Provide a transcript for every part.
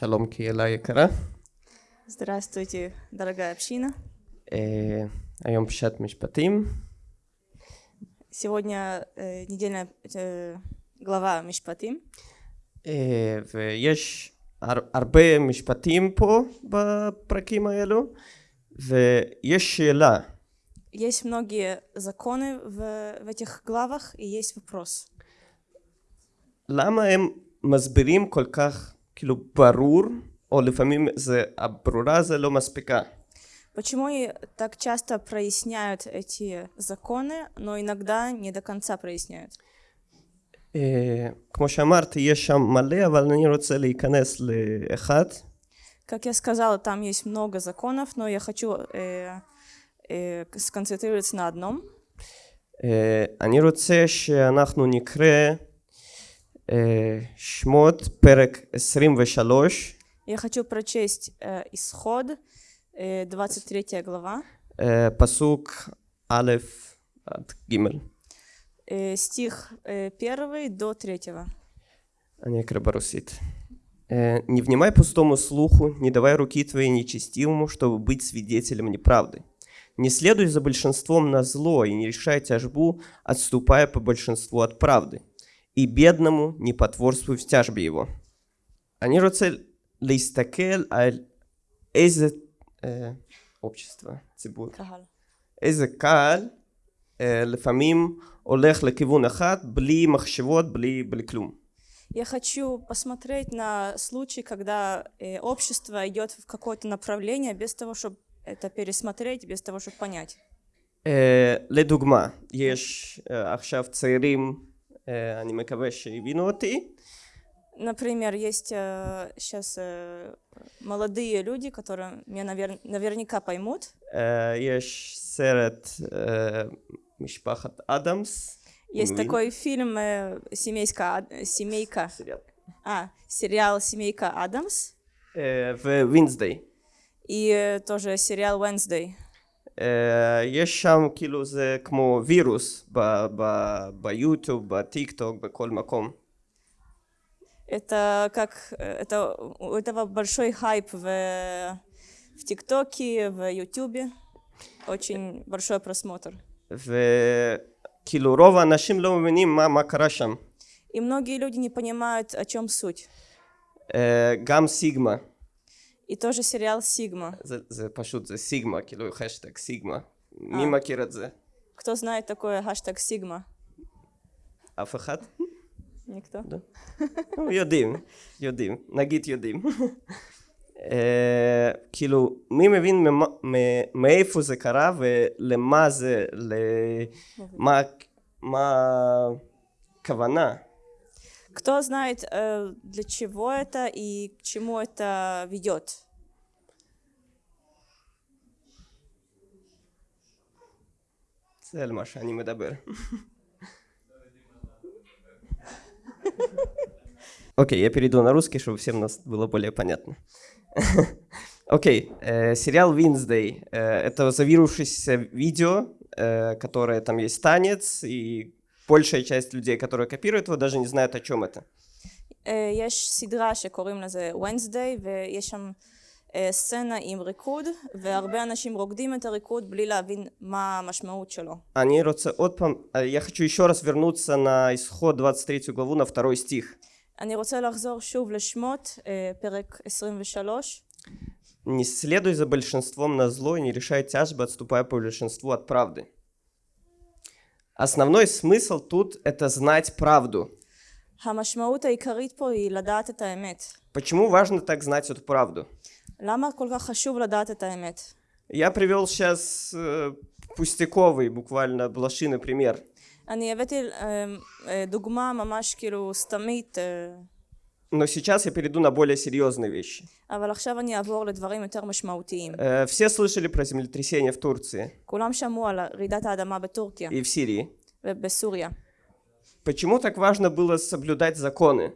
שלום קהילה יקרה. Здравствуйте, дорогая община. אה, היום פשט משפטים. Сегодня э, недельная э, глава Мишпатим. אה, ויש הר, הרבה משפטים פה בפרקים האלו, ויש שאלה, Есть многие законы в, в этих главах, и есть вопрос. למה הם מסבירים כל כך כאילו ברור, או לפעמים זה, הברורה זה לא מספיקה. Почему и так часто проясняют эти законы, но иногда не до конца проясняют? אה, כמו שאמרתי, יש שם מלא, אבל אני רוצה להיכנס לאחד. Как я сказала, там есть много законов, но я хочу э, э, сконцентрироваться на одном. אה, אני רוצה שאנחנו נקרא אה, שמות פרק 23, Я хочу прочесть э, Исход, э, 23 глава, אה, פסוק א' עד ג'. э, стих э, 1 до 3. אני אקרא ברוסית. Э, «Не внимай пустому слуху, не давай руки твоей нечестивому, чтобы быть свидетелем неправды. Не следуй за большинством на зло и не решай тяжбу, отступая по большинству от правды. И бедному не потворствуй в тяжбе его». אני רוצה להסתכל על איזה אה, общество, ציבור, Кагал. איזה קהל אה, לפעמים הולך לכיוון אחד בלי מחשבות, בלי, בלי כלום. Я хочу посмотреть на случай, когда э, общество идет в какое-то направление без того, чтобы это пересмотреть, без того, чтобы понять. אה, לדוגמה, יש אה, עכשיו צעירים, אה, אני מקווה שהבינו אותי, Например, есть сейчас молодые люди, которые меня навер- наверняка поймут. אה, יש סרט אה, משפחת אדמס, Есть Мгм. такой фильм э, «Семейка, Ад- «Семейка», סרט, а, сериал «Семейка Адамс» אה, ווינסדיי. и э, тоже сериал «Wednesday». אה, יש שם כאילו זה כמו וירוס ב- ב- ביוטיוב, בטיק טוק, בכל מקום. Это как э, это у этого большой хайп в в ТикТоке, в Ютубе, очень большой просмотр. וכאילו רוב האנשים לא מבינים מה, מה קרה שם. И многие люди не понимают, о чем суть. אה, גם סיגמה, И тоже сериал Сигма. זה, זה פשוט, זה סיגמה, כאילו השטג סיגמה. מי אה. מכיר את זה? Кто знает такое хэштег Сигма? אף אחד? Никто. נו, יודעים, יודעים, נגיד יודעים. אה, כאילו, מי מבין ממה- מ- מאיפה זה קרה ולמה זה, למה מה הכוונה? Кто знает, э, для чего это и к чему это ведет? Цель машани медабер. Окей, я перейду на русский, чтобы всем нас было более понятно. Окей, okay, э, сериал Wednesday. Э, это завирувшееся видео, э, которое там есть танец и большая часть людей, которые копируют его, даже не знают, о чем это. אה, יש סדרה שקוראים לזה Wednesday, ויש שם אה, סצנה עם ריקוד, והרבה אנשים רוקדים את הריקוד בלי להבין מה המשמעות שלו. Они родца отпам... э, Я хочу еще раз вернуться на исход 23 главу, на второй стих. אני רוצה לחזור שוב לשמות, אה, פרק 23. Не следуй за большинством на зло и не решай тяжбы, отступая по большинству от правды. Основной смысл тут – это знать правду. המשמעות העיקרית פה היא לדעת את האמת. Почему важно так знать эту правду? למה כל כך חשוב לדעת את האמת? Я привел сейчас э, пустяковый, буквально блошиный пример. אני הבאתי אה, אה, דוגמה ממש כאילו סתמית, אה, но сейчас я перейду на более серьезные вещи. Э, все слышали про землетрясение в Турции. И в Сирии. Почему так важно было соблюдать законы?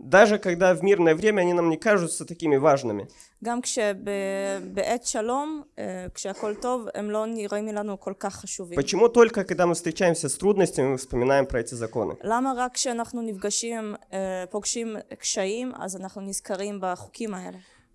Даже когда в мирное время они нам не кажутся такими важными. Почему только когда мы встречаемся с трудностями, мы вспоминаем про эти законы?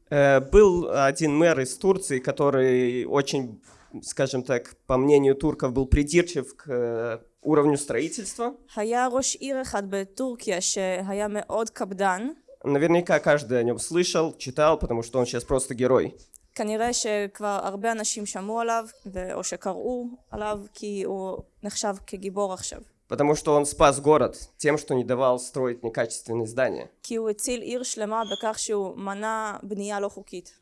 Э, был один мэр из Турции, который очень скажем так, по мнению турков, был придирчив к э, уровню строительства. היה ראש עיר אחד בטורקיה שהיה מאוד קפדן, Наверняка каждый о нем слышал, читал, потому что он сейчас просто герой. כנראה שכבר הרבה אנשים שמעו עליו, ו- או שקראו עליו, כי הוא נחשב כגיבור עכשיו. Потому что он спас город тем, что не давал строить некачественные здания. כי הוא הציל עיר שלמה בכך שהוא מנע בנייה לא חוקית.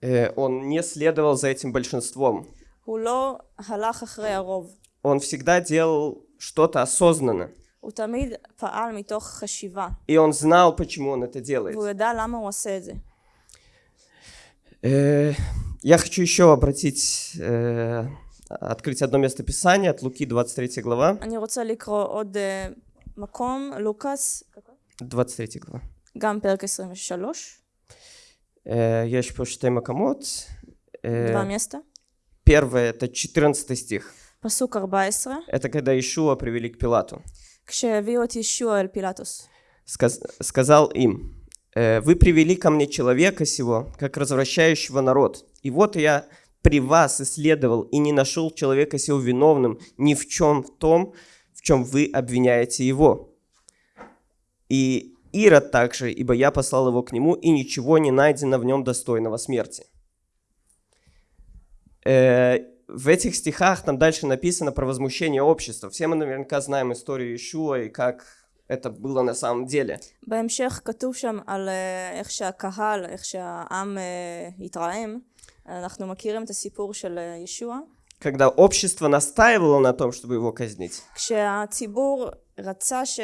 Э, он не следовал за этим большинством. Он всегда делал что-то осознанно. И он знал, почему он это делает. Э, я хочу еще обратить, э, открыть одно место Писания от Луки, 23 глава. 23 глава. גם פרק 23, Э, Я еще שתי מקומות. Э, דבר места, Первое, это 14 стих. פסוק 14, Это когда Ишуа привели к Пилату. כשהביאו את ישוע אל פילטוס. Сказ- сказал им, «Э, вы привели ко мне человека сего, как развращающего народ. И вот я при вас исследовал и не нашел человека сего виновным ни в чем в том, в чем вы обвиняете его. И Ирод также, ибо я послал его к нему, и ничего не найдено в нем достойного смерти. Э, в этих стихах там дальше написано про возмущение общества. Все мы наверняка знаем историю Ишуа и как это было на самом деле. בהמשך כתוב שם על אה, איך שהקהל, איך שהעם אה, התרעם. אנחנו מכירים את הסיפור של אה, ישוע. Когда общество настаивало на том, чтобы его казнить. כשהציבור רצה ש...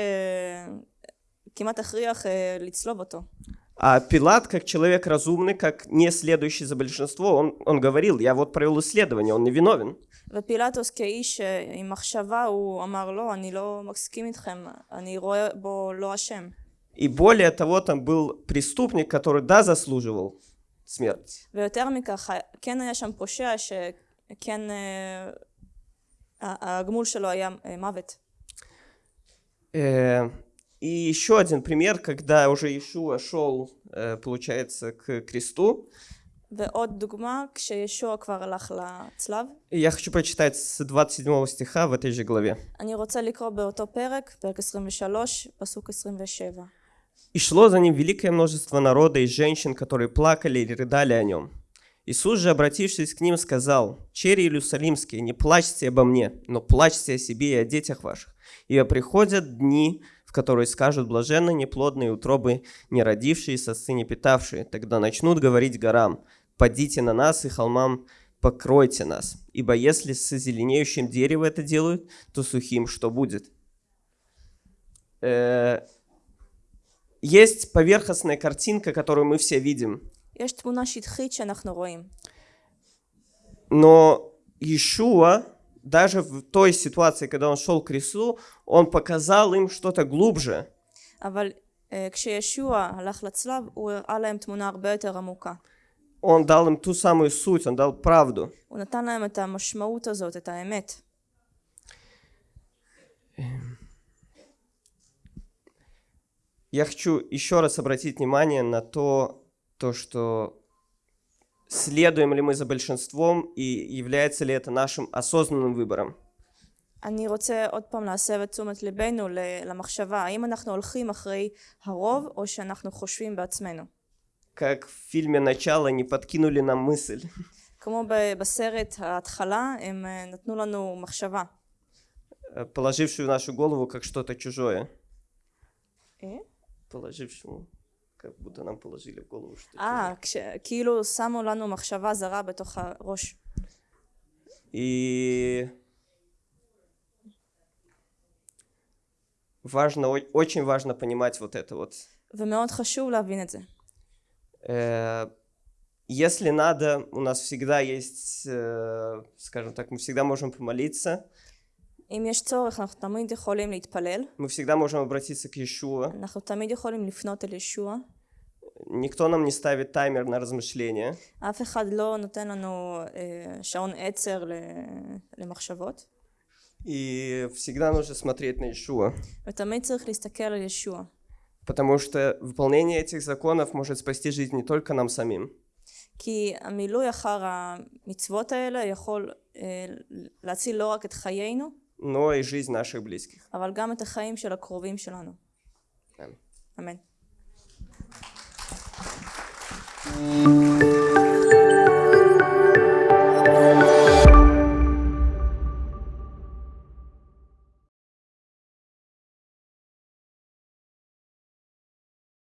כמעט הכריח אה, לצלוב אותו. А Пилат, как человек разумный, как не следующий за большинство, он, он говорил, я вот провел исследование, он не виновен. ופילטוס כאיש אה, עם מחשבה הוא אמר לא, אני לא מסכים איתכם, אני רואה בו לא אשם. И более того, там был преступник, который, да, заслуживал смерть. ויותר מכך, כן היה שם פושע שכן אה, ה- הגמול שלו היה אה, מוות. И еще один пример, когда уже Иешуа шел, э, получается, к кресту. Я хочу прочитать с 27 стиха в этой же главе. И шло за ним великое множество народа и женщин, которые плакали и рыдали о нем. Иисус же, обратившись к ним, сказал, «Черри Иерусалимские, не плачьте обо мне, но плачьте о себе и о детях ваших, ибо приходят дни, которые скажут блаженно неплодные утробы, не родившиеся сыне питавшие. Тогда начнут говорить горам, «Падите на нас и холмам покройте нас, ибо если с зеленеющим дерево это делают, то сухим что будет?» э, Есть поверхностная картинка, которую мы все видим. Но Ишуа даже в той ситуации, когда он шел к кресту, он показал им что-то глубже. Он дал им ту самую суть, он дал правду. Я хочу еще раз обратить внимание на то, то, что следуем ли мы за большинством и является ли это нашим осознанным выбором. אני רוצה עוד פעם להסב את תשומת ליבנו ל- למחשבה, האם אנחנו הולכים אחרי הרוב או שאנחנו חושבים בעצמנו. Как в фильме «Начало» не подкинули нам мысль. כמו ב- בסרט ההתחלה, הם אה, נתנו לנו מחשבה. э, положившую в нашу голову как что-то чужое. אה? Положившему, как будто нам положили в голову что-то אה, כש- כאילו שמו לנו מחשבה זרה בתוך הראש. И важно, о- очень важно понимать вот это вот. ומאוד חשוב להבין את זה. Э, Если надо, у нас всегда есть, э, скажем так, мы всегда можем помолиться. אם יש צורך, אנחנו תמיד יכולים להתפלל, Мы всегда можем обратиться к Иешуа. אנחנו תמיד יכולים לפנות אל ישוע. Никто нам не ставит таймер на размышления. אף אחד לא נותן לנו אה, שעון עצר ל- למחשבות, И всегда нужно смотреть на Иешуа. ותמיד צריך להסתכל על ישוע. Потому что выполнение этих законов может спасти жизнь не только нам самим, כי המילוי אחר המצוות האלה יכול אה, להציל לא רק את חיינו, но и жизнь наших близких. אבל גם את החיים של הקרובים שלנו. Аминь. Música